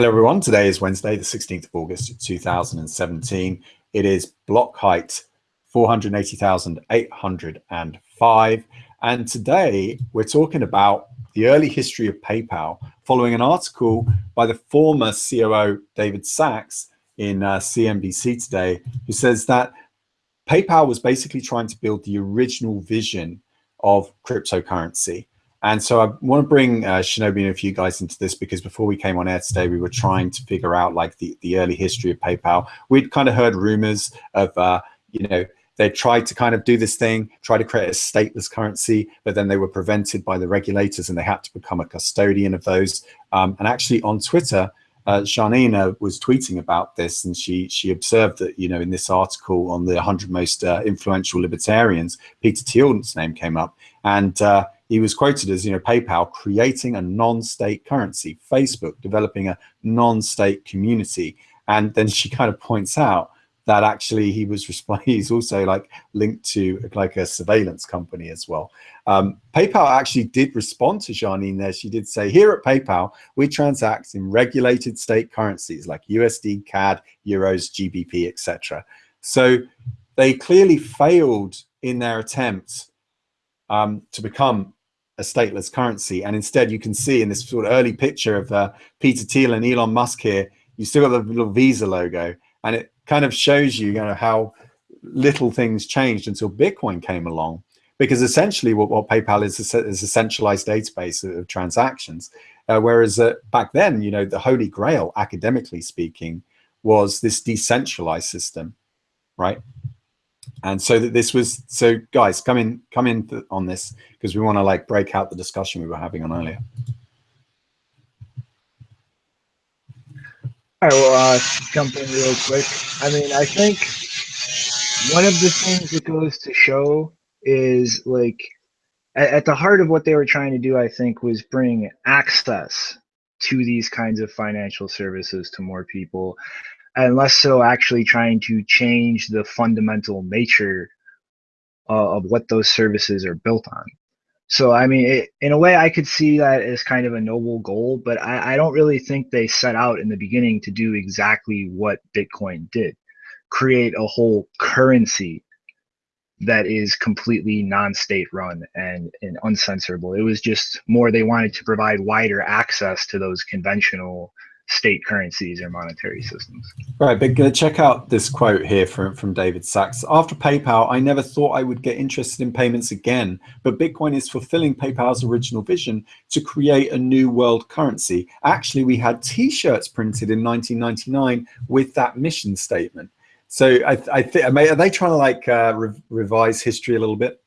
Hello everyone, today is Wednesday, the 16th of August, 2017. It is block height 480,805. And today we're talking about the early history of PayPal following an article by the former COO David Sacks in uh, CNBC today, who says that PayPal was basically trying to build the original vision of cryptocurrency. And so I want to bring uh, Shinobi and a few guys into this because before we came on air today, we were trying to figure out like the, the early history of PayPal. We'd kind of heard rumors of, uh, you know, they tried to kind of do this thing, try to create a stateless currency, but then they were prevented by the regulators and they had to become a custodian of those. Um, and actually on Twitter, uh, was tweeting about this and she she observed that, you know, in this article on the 100 most uh, influential libertarians, Peter Thiel's name came up. And uh, he was quoted as, you know, PayPal creating a non-state currency, Facebook developing a non-state community. And then she kind of points out that actually he was responding, he's also like linked to like a surveillance company as well. Um, PayPal actually did respond to Janine there. She did say, here at PayPal, we transact in regulated state currencies like USD, CAD, Euros, GBP, etc. So they clearly failed in their attempt um, to become a stateless currency. And instead, you can see in this sort of early picture of uh, Peter Thiel and Elon Musk here, you still got the little Visa logo, and it kind of shows you, you know, how little things changed until Bitcoin came along. Because essentially, what, what PayPal is is a centralized database of, transactions, uh, whereas uh, back then, you know, the holy grail, academically speaking, was this decentralized system, right? And so that this was so guys come in come in on this because we want to like break out the discussion we were having on earlier. I will uh jump in real quick. I mean i think one of the things it goes to show is like at, at the heart of what they were trying to do i think was bring access to these kinds of financial services to more people and less so actually trying to change the fundamental nature uh, of what those services are built on. So, I mean, it, in a way, I could see that as kind of a noble goal, but I, I don't really think they set out in the beginning to do exactly what Bitcoin did create a whole currency that is completely non-state run and, and uncensorable. It was just more they wanted to provide wider access to those conventional state currencies or monetary systems. Right, but check out this quote here from, from David Sacks. After PayPal, I never thought I would get interested in payments again, but Bitcoin is fulfilling PayPal's original vision to create a new world currency. Actually, we had t-shirts printed in 1999 with that mission statement. So I, I think, are they trying to like uh, re revise history a little bit?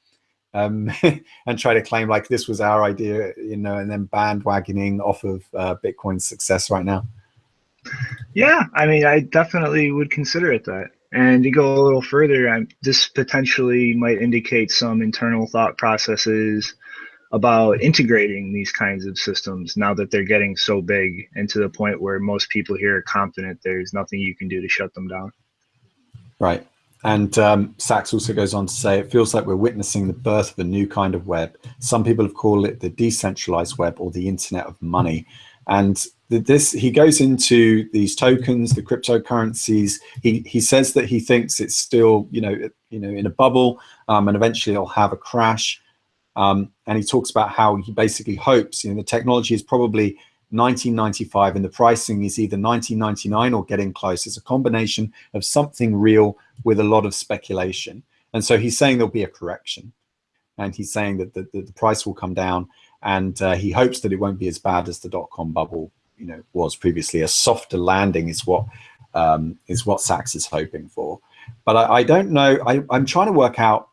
Um, and try to claim like this was our idea, you know, and then bandwagoning off of uh, Bitcoin's success right now? Yeah, I mean, I definitely would consider it that. And to go a little further, I'm, this potentially might indicate some internal thought processes about integrating these kinds of systems now that they're getting so big and to the point where most people here are confident there's nothing you can do to shut them down. Right. And um, Sacks also goes on to say, it feels like we're witnessing the birth of a new kind of web. Some people have called it the decentralized web or the internet of money. And this, he goes into these tokens, the cryptocurrencies. He, he says that he thinks it's still, you know, you know, in a bubble um, and eventually it'll have a crash. Um, and he talks about how he basically hopes, you know, the technology is probably 1995 and the pricing is either 1999 or getting close. It's a combination of something real with a lot of speculation. And so he's saying there'll be a correction. And he's saying that the, the, price will come down and uh, he hopes that it won't be as bad as the dot-com bubble you know was previously. A softer landing is what um, is what Sacks is hoping for. But I, I don't know. I, I'm trying to work out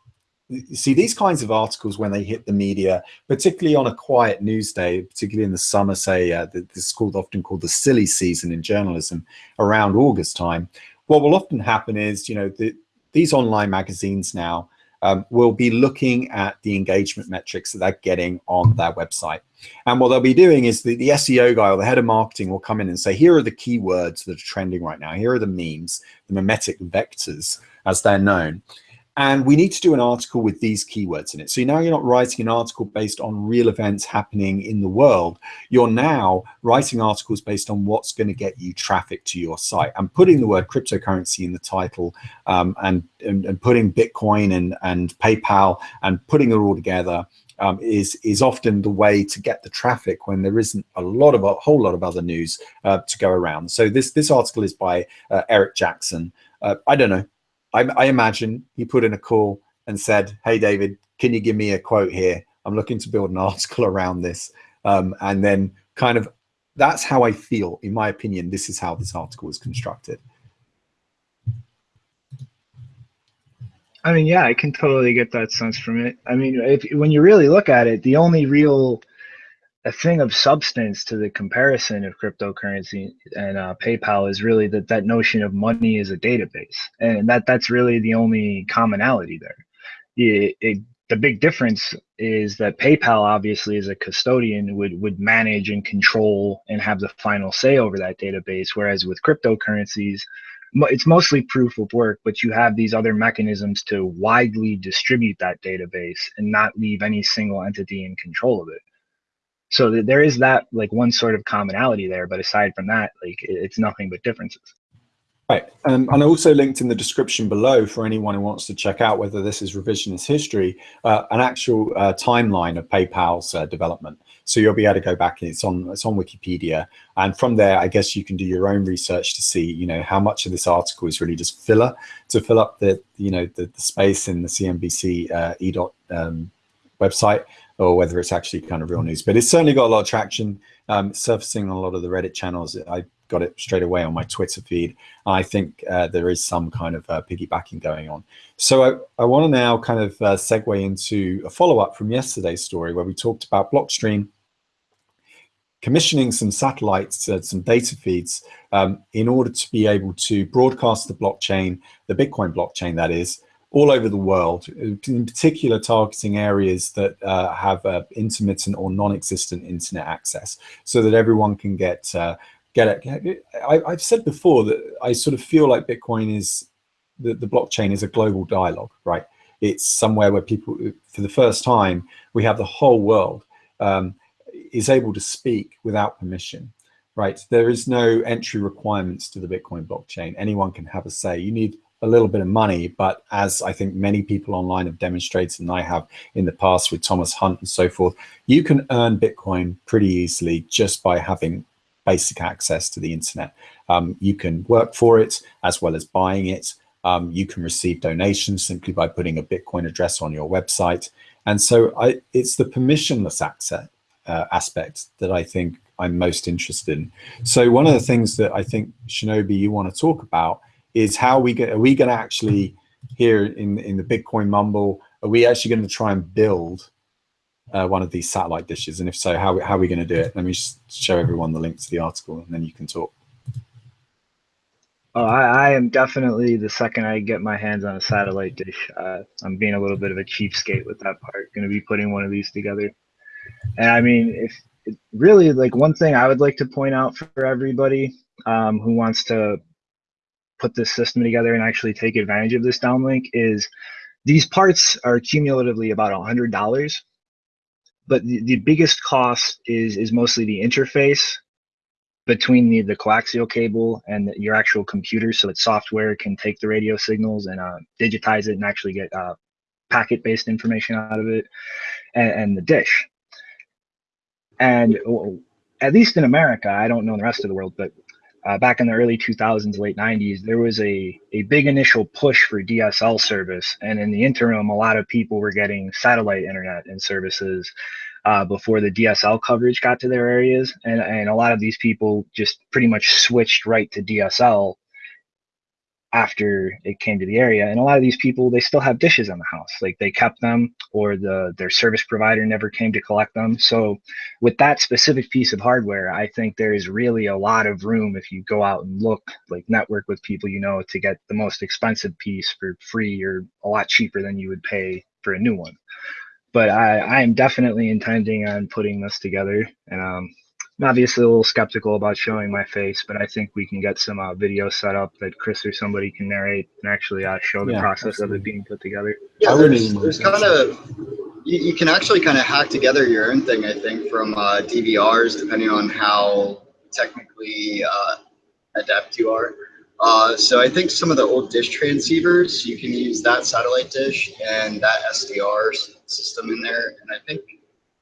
see these kinds of articles when they hit the media, particularly on a quiet news day, particularly in the summer, say uh, this is called often called the silly season in journalism around August time. What will often happen is, you know, the, these online magazines now um, will be looking at the engagement metrics that they're getting on their website. And what they'll be doing is the, the SEO guy or the head of marketing will come in and say, here are the keywords that are trending right now. Here are the memes, the memetic vectors as they're known. And we need to do an article with these keywords in it. So now you're not writing an article based on real events happening in the world. You're now writing articles based on what's going to get you traffic to your site and putting the word cryptocurrency in the title um, and, and, and, putting Bitcoin and, and PayPal and putting it all together um, is is often the way to get the traffic when there isn't a lot of a whole lot of other news uh, to go around. So this this article is by uh, Eric Jackson. Uh, I don't know. I, I imagine he put in a call and said, "Hey David, can you give me a quote here? I'm looking to build an article around this." Um, and then kind of that's how I feel. In my opinion, this is how this article is constructed. I mean, yeah, I can totally get that sense from it. I mean, if when you really look at it, the only real a thing of substance to the comparison of cryptocurrency and uh, PayPal is really that that notion of money is a database, and that that's really the only commonality there. It, it, the big difference is that PayPal obviously as a custodian would would manage and control and have the final say over that database, whereas with cryptocurrencies, it's mostly proof of work, but you have these other mechanisms to widely distribute that database and not leave any single entity in control of it. So there is that like one sort of commonality there, but aside from that, like it's nothing but differences. Right, um, and I also linked in the description below for anyone who wants to check out whether this is revisionist history, uh, an actual uh, timeline of PayPal's uh, development. So you'll be able to go back and it's on it's on Wikipedia, and from there, I guess you can do your own research to see, you know, how much of this article is really just filler to fill up the, you know, the, the space in the CNBC uh, e dot um, website, or whether it's actually kind of real news. But it's certainly got a lot of traction, um, surfacing on a lot of the Reddit channels. I got it straight away on my Twitter feed. I think uh, there is some kind of uh, piggybacking going on. So I, I want to now kind of uh, segue into a follow-up from yesterday's story where we talked about Blockstream commissioning some satellites, uh, some data feeds um, in order to be able to broadcast the blockchain, the Bitcoin blockchain that is, all over the world, in particular targeting areas that uh, have uh, intermittent or non-existent internet access so that everyone can get uh, get it. I, have said before that I sort of feel like Bitcoin is, the, the blockchain is a global dialogue, right? It's somewhere where people, for the first time, we have the whole world um, is able to speak without permission, right? There is no entry requirements to the Bitcoin blockchain. Anyone can have a say. You need a little bit of money, but as I think many people online have demonstrated, and I have in the past with Thomas Hunt and so forth, you can earn Bitcoin pretty easily just by having basic access to the internet. Um, you can work for it as well as buying it. Um, you can receive donations simply by putting a Bitcoin address on your website. And so I, it's the permissionless access uh, aspect that I think I'm most interested in. So one of the things that I think Shinobi you want to talk about is how we get, are we going to actually here in, in the Bitcoin mumble, are we actually going to try and build uh, one of these satellite dishes? And if so, how, how are we going to do it? Let me show everyone the link to the article and then you can talk. Oh, I, I am definitely the second I get my hands on a satellite dish. Uh, I'm being a little bit of a cheapskate with that part. Going to be putting one of these together. And I mean, if really like one thing I would like to point out for everybody um, who wants to put this system together and actually take advantage of this downlink is these parts are cumulatively about a hundred dollars but the, the biggest cost is is mostly the interface between the, the coaxial cable and the, your actual computer so that software can take the radio signals and uh, digitize it and actually get uh, packet based information out of it and, and the dish. And at least in america i don't know in the rest of the world but uh, back in the early 2000s late 90s there was a, a big initial push for dsl service and in the interim a lot of people were getting satellite internet and services uh, before the DSL coverage got to their areas. And, and a lot of these people just pretty much switched right to DSL after it came to the area. And a lot of these people, they still have dishes in the house. Like they kept them or the their service provider never came to collect them. So with that specific piece of hardware, I think there is really a lot of room if you go out and look, like network with people you know to get the most expensive piece for free or a lot cheaper than you would pay for a new one but I, I am definitely intending on putting this together. And um, obviously a little skeptical about showing my face, but I think we can get some uh, video set up that Chris or somebody can narrate and actually uh, show the yeah, process absolutely. of it being put together. Yeah, there's, there's kind of you, you, can actually kind of hack together your own thing. I think from uh, DVRs, depending on how technically uh, adept you are. Uh, so I think some of the old dish transceivers, you can use that satellite dish and that SDR system in there, and I think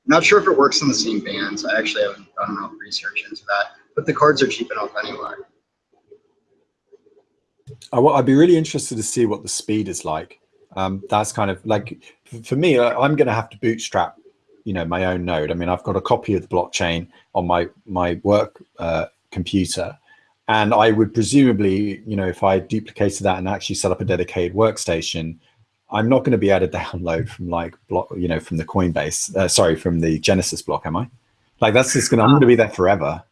not sure if it works on the same bands. I actually haven't done enough research into that, but the cards are cheap enough anyway. I, would be really interested to see what the speed is like. Um, that's kind of like, for me, I'm going to have to bootstrap, you know, my own node. I mean, I've got a copy of the blockchain on my, my work uh, computer. And I would presumably, you know, if I duplicated that and actually set up a dedicated workstation, I'm not going to be able to download from like block, you know, from the Coinbase, uh, sorry, from the Genesis block, am I? Like that's just going to, I'm going to be there forever.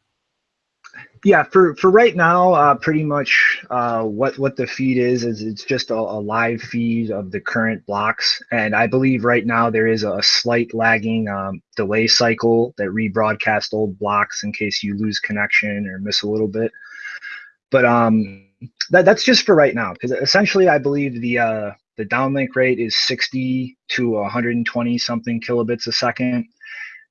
Yeah, for, for right now, uh, pretty much uh, what, what the feed is, is it's just a, a, live feed of the current blocks. And I believe right now there is a slight lagging um, delay cycle that rebroadcast old blocks in case you lose connection or miss a little bit. But um, that, that's just for right now, because essentially I believe the uh, the downlink rate is 60 to 120 something kilobits a second.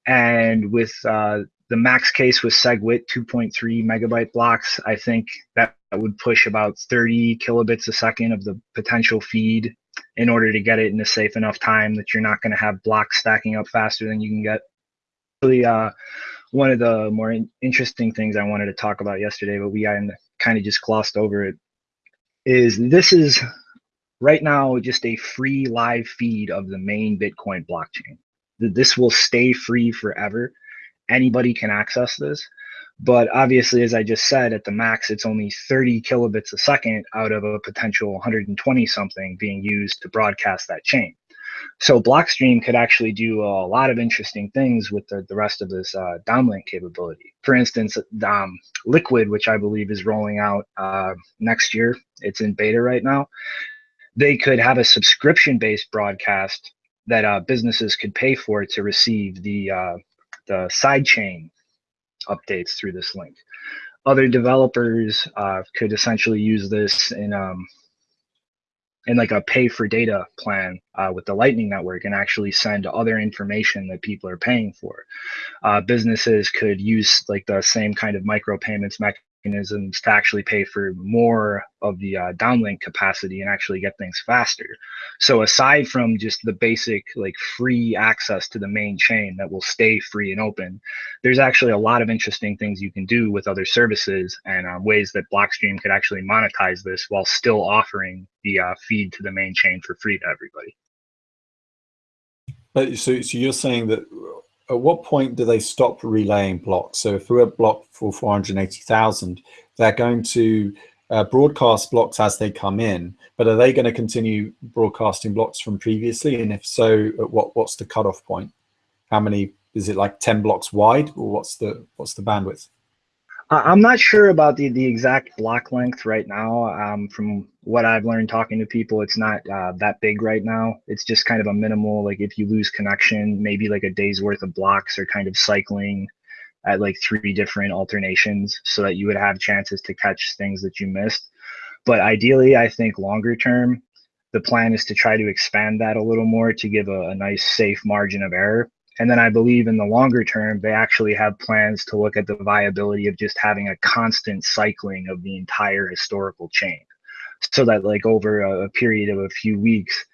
And with uh, the max case with SegWit 2.3 megabyte blocks, I think that would push about 30 kilobits a second of the potential feed in order to get it in a safe enough time that you're not going to have blocks stacking up faster than you can get. Really, uh, one of the more in interesting things I wanted to talk about yesterday, but we kind of just glossed over it, is this is right now just a free live feed of the main Bitcoin blockchain. This will stay free forever. Anybody can access this. But obviously, as I just said, at the max, it's only 30 kilobits a second out of a potential 120 something being used to broadcast that chain. So Blockstream could actually do a lot of interesting things with the, the rest of this uh, downlink capability. For instance, um, Liquid, which I believe is rolling out uh, next year, it's in beta right now they could have a subscription based broadcast that uh, businesses could pay for to receive the uh, the sidechain updates through this link. Other developers uh, could essentially use this in um, in like a pay for data plan uh, with the Lightning Network and actually send other information that people are paying for. Uh, businesses could use like the same kind of micropayments mechanism mechanisms to actually pay for more of the uh, downlink capacity and actually get things faster. So aside from just the basic like free access to the main chain that will stay free and open, there's actually a lot of interesting things you can do with other services and uh, ways that Blockstream could actually monetize this while still offering the uh, feed to the main chain for free to everybody. But so, so you're saying that at what point do they stop relaying blocks? So if we're a block for 480,000, they're going to uh, broadcast blocks as they come in, but are they going to continue broadcasting blocks from previously? And if so, what what's the cutoff point? How many, is it like 10 blocks wide or what's the, what's the bandwidth? I'm not sure about the, the exact block length right now. Um, from what I've learned talking to people, it's not uh, that big right now. It's just kind of a minimal, like if you lose connection, maybe like a day's worth of blocks are kind of cycling at like three different alternations so that you would have chances to catch things that you missed. But ideally, I think longer term, the plan is to try to expand that a little more to give a, a nice safe margin of error and then I believe in the longer term, they actually have plans to look at the viability of just having a constant cycling of the entire historical chain. So that, like, over a, period of a few weeks,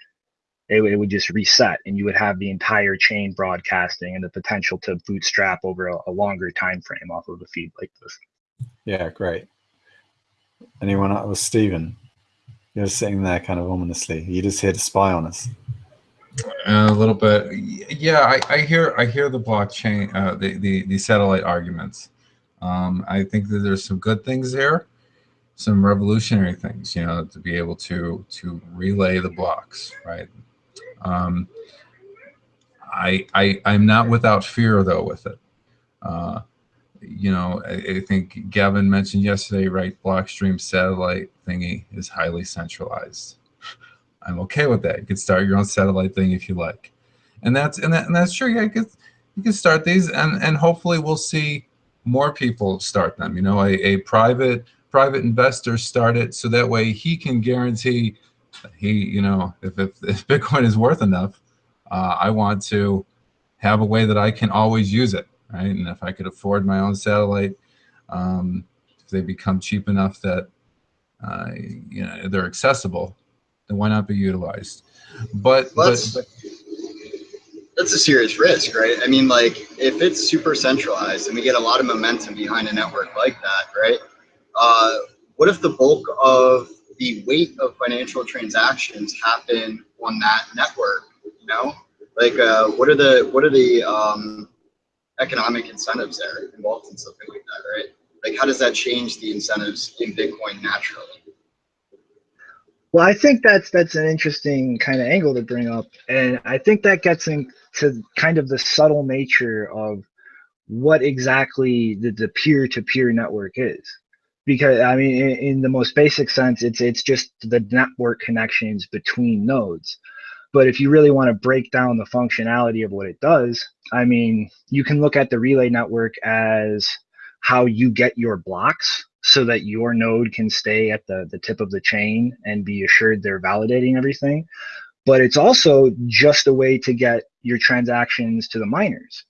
it, it, would just reset and you would have the entire chain broadcasting and the potential to bootstrap over a, a longer time frame off of a feed like this. Yeah, great. Anyone else? Stephen, you're sitting there kind of ominously. You're just here to spy on us. A little bit, yeah. I, I hear I hear the blockchain, uh, the, the the satellite arguments. Um, I think that there's some good things there, some revolutionary things. You know, to be able to to relay the blocks, right? Um, I I I'm not without fear though with it. Uh, you know, I, I, think Gavin mentioned yesterday, right? Blockstream satellite thingy is highly centralized. I'm okay with that. You can start your own satellite thing if you like. And that's and, that, and that's true. Yeah, you can, you can start these and, and hopefully we'll see more people start them. You know, a, a private private investor start it so that way he can guarantee he, you know, if, if, if Bitcoin is worth enough, uh, I want to have a way that I can always use it, right? And if I could afford my own satellite, um, if they become cheap enough that, uh, you know, they're accessible, why not be utilized? But, but, but that's a serious risk, right? I mean, like if it's super centralized and we get a lot of momentum behind a network like that, right? Uh, what if the bulk of the weight of financial transactions happen on that network? You know, like uh, what are the what are the um, economic incentives there involved in something like that, right? Like how does that change the incentives in Bitcoin naturally? Well, I think that's that's an interesting kind of angle to bring up, and I think that gets into kind of the subtle nature of what exactly the, the peer-to-peer network is. Because I mean, in, in the most basic sense, it's it's just the network connections between nodes. But if you really want to break down the functionality of what it does, I mean, you can look at the relay network as how you get your blocks so that your node can stay at the, the tip of the chain and be assured they're validating everything. But it's also just a way to get your transactions to the miners.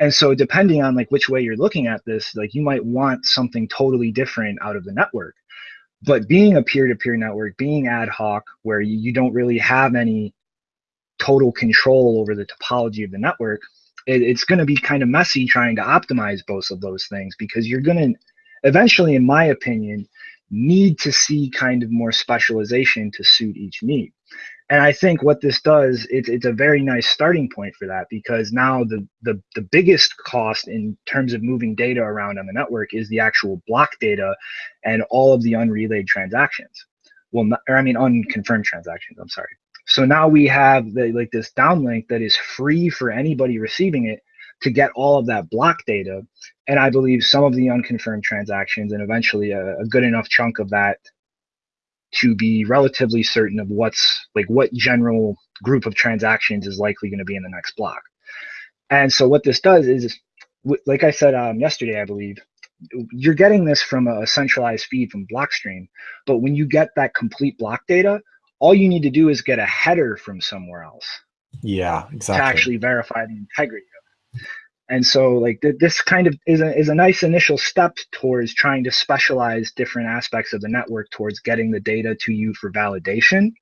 And so depending on like which way you're looking at this, like you might want something totally different out of the network. But being a peer-to-peer -peer network, being ad hoc, where you, don't really have any total control over the topology of the network, it, it's going to be kind of messy trying to optimize both of those things because you're going to eventually, in my opinion, need to see kind of more specialization to suit each need. And I think what this does, it's, it's a very nice starting point for that because now the, the, the biggest cost in terms of moving data around on the network is the actual block data and all of the unrelayed transactions. Well, not, or I mean, unconfirmed transactions, I'm sorry. So now we have the, like this downlink that is free for anybody receiving it to get all of that block data. And I believe some of the unconfirmed transactions and eventually a, a good enough chunk of that to be relatively certain of what's like what general group of transactions is likely going to be in the next block. And so what this does is, like I said um, yesterday, I believe, you're getting this from a centralized feed from Blockstream. But when you get that complete block data, all you need to do is get a header from somewhere else. Yeah, exactly. To actually verify the integrity and so like th this kind of is a, is a nice initial step towards trying to specialize different aspects of the network towards getting the data to you for validation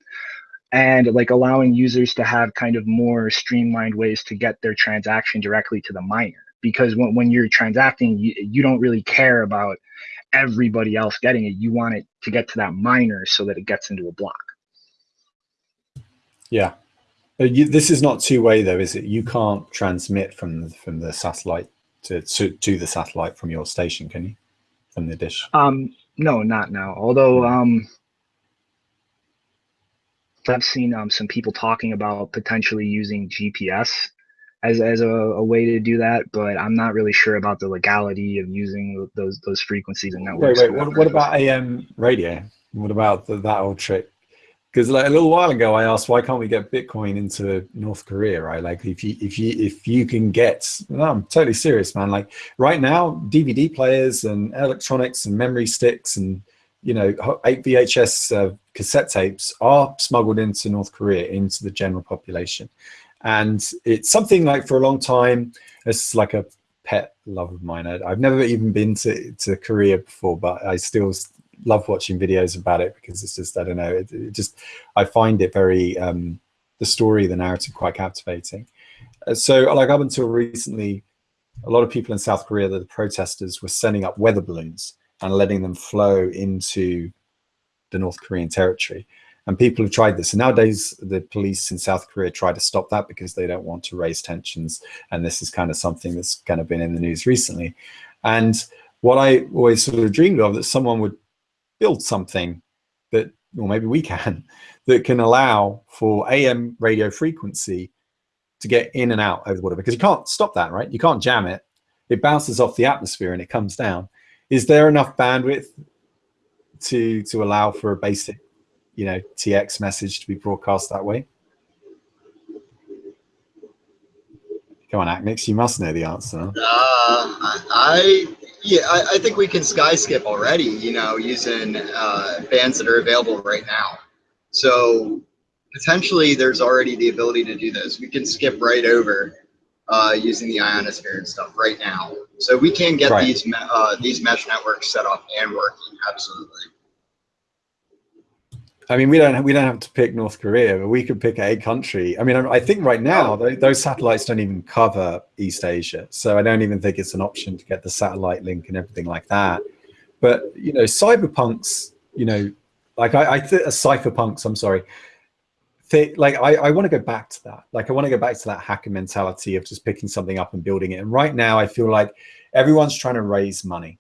and like allowing users to have kind of more streamlined ways to get their transaction directly to the miner. Because when, when you're transacting you, you don't really care about everybody else getting it. You want it to get to that miner so that it gets into a block. Yeah you, this is not two-way though, is it? You can't transmit from from the satellite to, to to the satellite from your station, can you? From the dish? Um, no, not now. Although um, I've seen um, some people talking about potentially using GPS as as a, a, way to do that, but I'm not really sure about the legality of using those those frequencies and networks. Wait, wait. What, what about AM radio? What about the, that old trick? Because like a little while ago i asked why can't we get bitcoin into north korea? Right? Like if you if you if you can get no, i'm totally serious man. Like right now dvd players and electronics and memory sticks and you know 8 vhs uh, cassette tapes are smuggled into north korea into the general population. And it's something like for a long time it's like a pet love of mine. I've never even been to, to korea before but i still love watching videos about it because it's just I don't know it, it just I find it very um, the story the narrative quite captivating. Uh, so like up until recently, a lot of people in South Korea, the protesters were sending up weather balloons and letting them flow into the North Korean territory. And people have tried this. And nowadays, the police in South Korea try to stop that because they don't want to raise tensions. And this is kind of something that's kind of been in the news recently. And what I always sort of dreamed of that someone would build something that, or maybe we can, that can allow for AM radio frequency to get in and out over the water because you can't stop that, right? You can't jam it. It bounces off the atmosphere and it comes down. Is there enough bandwidth to to allow for a basic, you know, TX message to be broadcast that way? Come on, Acnix, you must know the answer. Uh, I, yeah, I, I, think we can sky skip already. You know, using uh, bands that are available right now. So potentially, there's already the ability to do this. We can skip right over uh, using the ionosphere and stuff right now. So we can get right. these uh, these mesh networks set up and working. Absolutely. I mean, we don't we don't have to pick North Korea, but we could pick a country. I mean, I think right now those satellites don't even cover East Asia, so I don't even think it's an option to get the satellite link and everything like that. But you know, cyberpunks, you know, like I, I th- uh, cypherpunks. I'm sorry. Th- like I, I want to go back to that. Like I want to go back to that hacker mentality of just picking something up and building it. And right now, I feel like everyone's trying to raise money,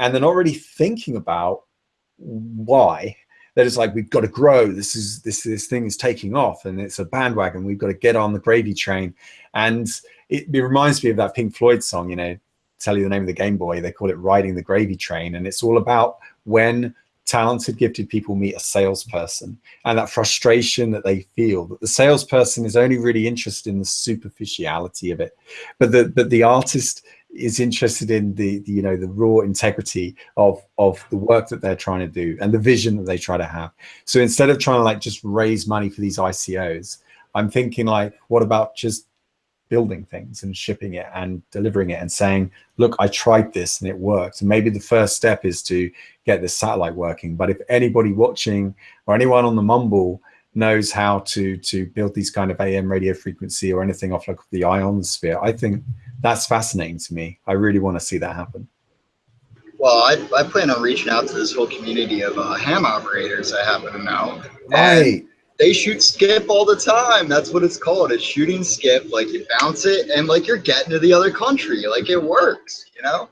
and they're not really thinking about why that it's like we've got to grow. This is this this thing is taking off, and it's a bandwagon. We've got to get on the gravy train. And it, it reminds me of that Pink Floyd song. You know, tell you the name of the Game Boy. They call it "Riding the Gravy Train," and it's all about when talented, gifted people meet a salesperson and that frustration that they feel that the salesperson is only really interested in the superficiality of it, but the but the artist is interested in the, the, you know the raw integrity of of the work that they're trying to do and the vision that they try to have. So instead of trying to like just raise money for these icos i'm thinking like what about just building things and shipping it and delivering it and saying look i tried this and it worked. And maybe the first step is to get this satellite working. But if anybody watching or anyone on the mumble knows how to to build these kind of am radio frequency or anything off like the ionosphere i think that's fascinating to me. I really want to see that happen. Well, I, I plan on reaching out to this whole community of uh, ham operators I happen to know. Right. They shoot skip all the time. That's what it's called. It's shooting skip. Like you bounce it and like you're getting to the other country. Like it works, you know?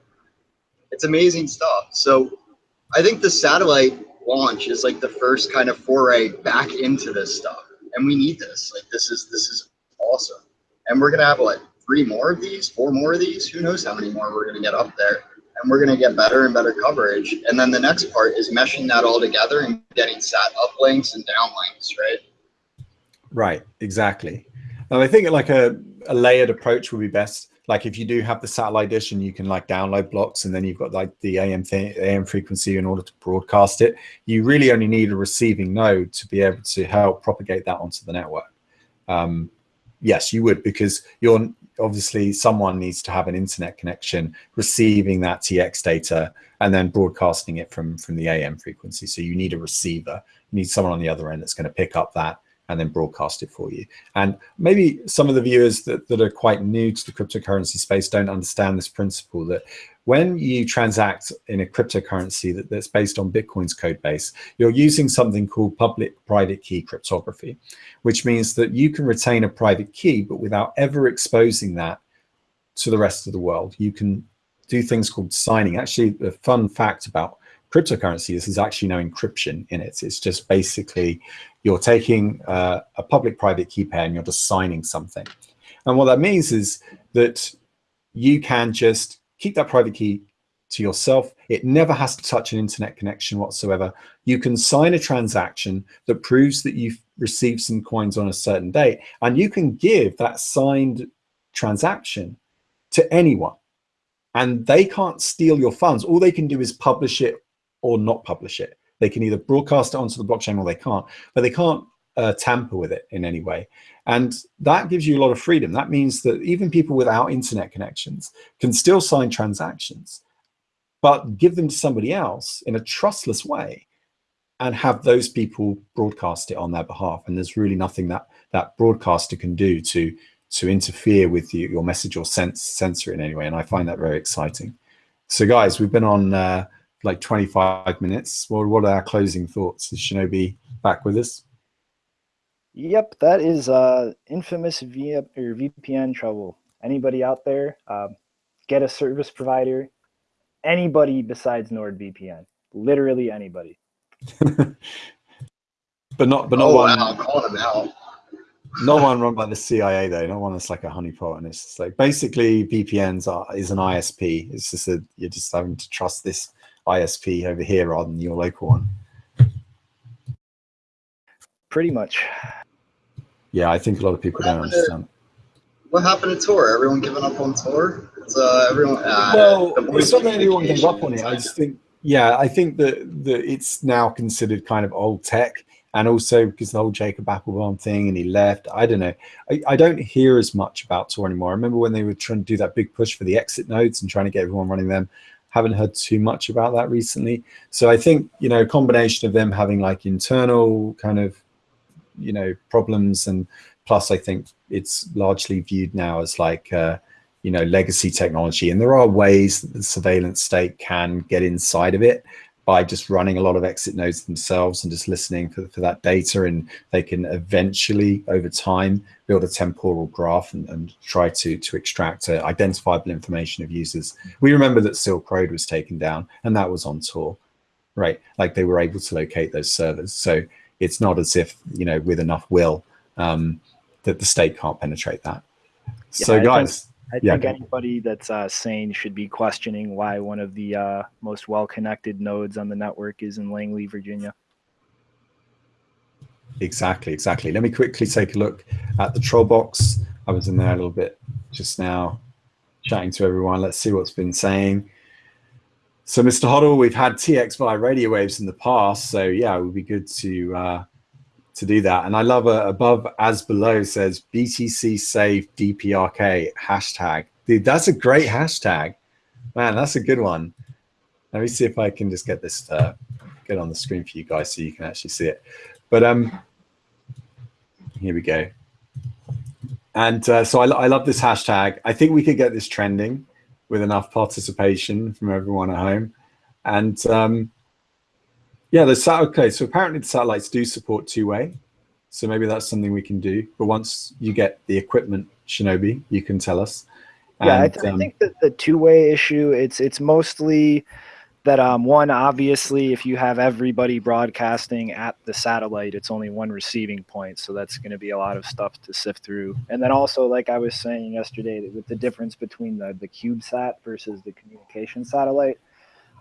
It's amazing stuff. So I think the satellite launch is like the first kind of foray back into this stuff. And we need this. Like this is this is awesome. And we're gonna have like three more of these, four more of these. Who knows how many more we're to get up there. And we're to get better and better coverage. And then the next part is meshing that all together and getting sat uplinks and downlinks, right? Right, exactly. And I think like a, a layered approach would be best. Like if you do have the satellite dish and you can like download blocks and then you've got like the AM AM frequency in order to broadcast it, you really only need a receiving node to be able to help propagate that onto the network. Um, yes, you would because you're obviously someone needs to have an internet connection receiving that TX data and then broadcasting it from from the AM frequency. So you need a receiver, you need someone on the other end that's going to pick up that and then broadcast it for you. And maybe some of the viewers that, that are quite new to the cryptocurrency space don't understand this principle that when you transact in a cryptocurrency that, that's based on Bitcoin's code base, you're using something called public private key cryptography, which means that you can retain a private key, but without ever exposing that to the rest of the world. You can do things called signing. Actually, the fun fact about cryptocurrency this is actually no encryption in it. It's just basically you're taking uh, a public private key pair and you're just signing something. And what that means is that you can just keep that private key to yourself. It never has to touch an internet connection whatsoever. You can sign a transaction that proves that you've received some coins on a certain date, and you can give that signed transaction to anyone. And they can't steal your funds. All they can do is publish it or not publish it. They can either broadcast it onto the blockchain or they can't, but they can't uh, tamper with it in any way. And that gives you a lot of freedom. That means that even people without internet connections can still sign transactions, but give them to somebody else in a trustless way and have those people broadcast it on their behalf. And there's really nothing that that broadcaster can do to to interfere with you, your message or sense, censor in any way. And I find that very exciting. So guys, we've been on uh, like 25 minutes. Well, what are our closing thoughts? Is Shinobi back with us? Yep, that is uh, infamous via or VPN trouble. Anybody out there, um, get a service provider. Anybody besides NordVPN, literally anybody. but not, but not oh, one. Wow, calling them out. Not one run by the CIA though. Not one that's like a honeypot, and it's like basically VPNs are is an ISP. It's just that you're just having to trust this ISP over here rather than your local one. Pretty much. Yeah, I think a lot of people don't understand. what happened to Tor? Everyone giving up on Tor? It's, uh, everyone. Uh, well, it's not that everyone gave up on it. I just think, yeah, I think that that it's now considered kind of old tech, and also because the whole Jacob Appelbaum thing, and he left. I don't know. I, I don't hear as much about Tor anymore. I remember when they were trying to do that big push for the exit nodes and trying to get everyone running them. Haven't heard too much about that recently. So I think you know, a combination of them having like internal kind of you know problems and plus i think it's largely viewed now as like uh, you know legacy technology and there are ways that the surveillance state can get inside of it by just running a lot of exit nodes themselves and just listening for, for that data and they can eventually over time build a temporal graph and, and try to to extract uh, identifiable information of users. We remember that silk road was taken down and that was on Tor right? Like they were able to locate those servers. So it's not as if you know with enough will um, that the state can't penetrate that. Yeah, so guys, I Yeah, think anybody that's uh, sane should be questioning why one of the uh, most well-connected nodes on the network is in Langley, Virginia. exactly, exactly. Let me quickly take a look at the troll box. I was in there a little bit just now, chatting to everyone. Let's see what's been saying. So, Mr. Hoddle, we've had TX via radio waves in the past, so yeah, it would be good to uh, to do that. And I love uh, above as below says BTC save DPRK hashtag. Dude, that's a great hashtag, man. That's a good one. Let me see if I can just get this uh, get on the screen for you guys so you can actually see it. But um, here we go. And uh, so I, I love this hashtag. I think we could get this trending with enough participation from everyone at home. And um, yeah, the sat okay. So apparently the satellites do support two-way. So maybe that's something we can do. But once you get the equipment, Shinobi, you can tell us. Yeah, I, And, th- I um, think that the two-way issue it's it's mostly that um, one obviously if you have everybody broadcasting at the satellite, it's only one receiving point, so that's going to be a lot of stuff to sift through. And then also, like I was saying yesterday, with the difference between the the CubeSat versus the communication satellite,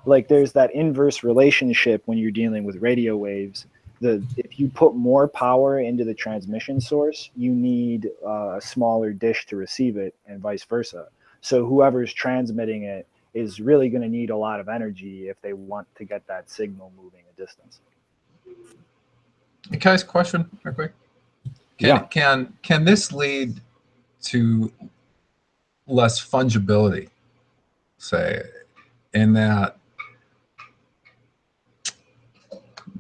like there's that inverse relationship when you're dealing with radio waves. The if you put more power into the transmission source, you need uh, a smaller dish to receive it, and vice versa. So whoever's transmitting it is really going to need a lot of energy if they want to get that signal moving a distance. Can I ask a question real quick? Can, Yeah. Can can this lead to less fungibility, say, in that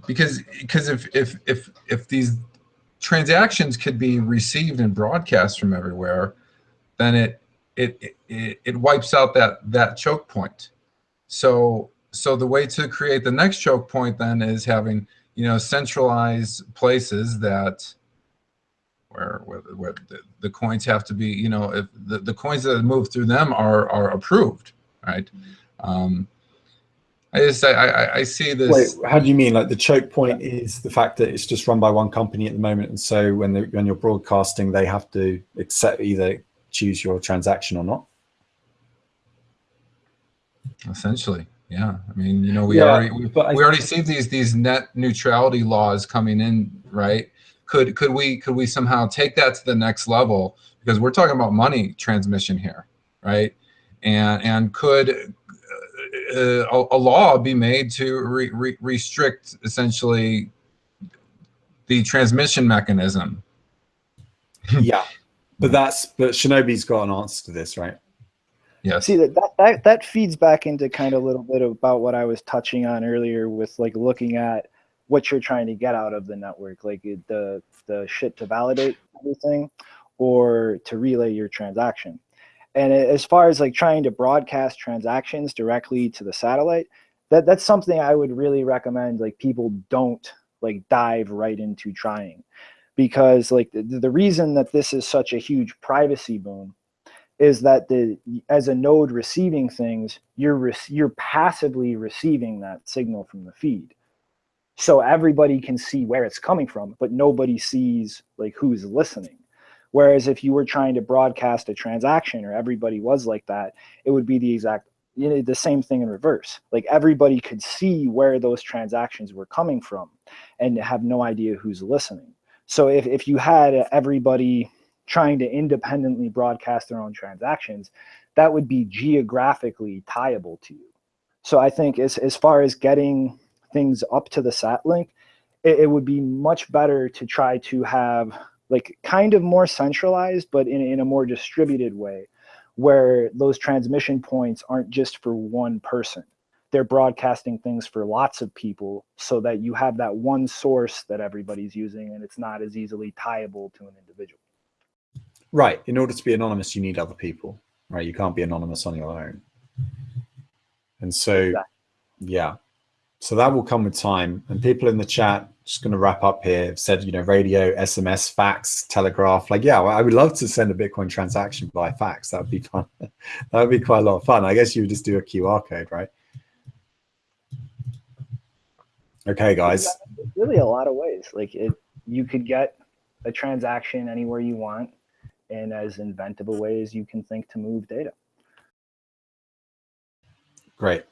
because because if if if if these transactions could be received and broadcast from everywhere, then it it it, it wipes out that that choke point. So so the way to create the next choke point then is having you know centralized places that where where, where the, the coins have to be you know if the, the coins that move through them are are approved right um i just i i, I see this. Wait, how do you mean? Like the choke point is the fact that it's just run by one company at the moment, and so when they, when you're broadcasting, they have to accept either choose your transaction or not. essentially yeah. I mean you know we Yeah, already we, I- we already see these these net neutrality laws coming in right? Could could we could we somehow take that to the next level? Because we're talking about money transmission here right? And and could uh, a, a law be made to re, re, restrict essentially the transmission mechanism yeah, but that's but Shinobi's got an answer to this, right? Yeah. See that, that that that feeds back into kind of a little bit about what I was touching on earlier with like looking at what you're trying to get out of the network, like the the shit to validate everything, or to relay your transaction. And as far as like trying to broadcast transactions directly to the satellite, that that's something I would really recommend. Like people don't like dive right into trying, because like the, the reason that this is such a huge privacy boom is that the as a node receiving things, you're you're passively receiving that signal from the feed. So everybody can see where it's coming from, but nobody sees like who's listening. Whereas if you were trying to broadcast a transaction or everybody was like that, it would be the exact you know, the same thing in reverse. Like everybody could see where those transactions were coming from and have no idea who's listening. So if, if you had everybody trying to independently broadcast their own transactions, that would be geographically tieable to you. So I think as, as far as getting things up to the sat link, it, it would be much better to try to have like kind of more centralized, but in, in a more distributed way where those transmission points aren't just for one person. They're broadcasting things for lots of people so that you have that one source that everybody's using and it's not as easily tieable to an individual. Right. In order to be anonymous, you need other people, right? You can't be anonymous on your own. And so, exactly. yeah. So that will come with time. And people in the chat, just going to wrap up here, said, you know, radio, SMS, fax, telegraph. Like, yeah, well, I would love to send a Bitcoin transaction by fax. That would be fun. that would be quite a lot of fun. I guess you would just do a QR code, right? Okay, guys. Really a lot of ways. Like it, you could get a transaction anywhere you want in as inventive a way as you can think to move data. Great.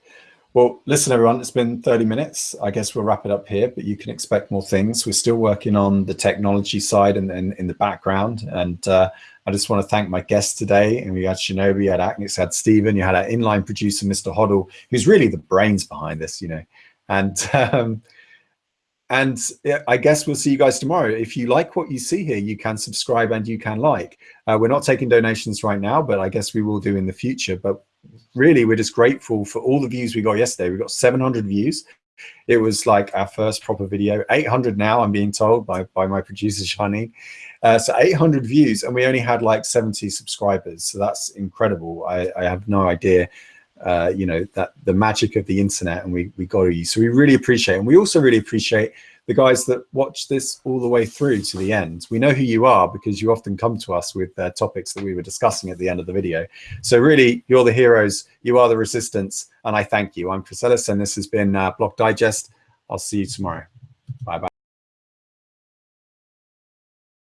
Well, listen, everyone, it's been 30 minutes. I guess we'll wrap it up here, but you can expect more things. We're still working on the technology side and, then in the background. And uh, I just want to thank my guests today. And we had Shinobi, you had Agnes, had Stephen, you had our inline producer, Mr. Hoddle, who's really the brains behind this, you know. And um, and I guess we'll see you guys tomorrow. If you like what you see here, you can subscribe and you can like. Uh, we're not taking donations right now, but I guess we will do in the future. But really, we're just grateful for all the views we got yesterday. We got 700 views. It was like our first proper video. 800 now, I'm being told by, by my producer, Shani. Uh, so 800 views, and we only had like 70 subscribers. So that's incredible. I, I have no idea uh, you know, that the magic of the internet and we, we got you. So we really appreciate. And we also really appreciate the guys that watch this all the way through to the end. We know who you are because you often come to us with uh, topics that we were discussing at the end of the video. So really, you're the heroes, you are the resistance, and I thank you. I'm Chris Ellis, and this has been uh, Block Digest. I'll see you tomorrow.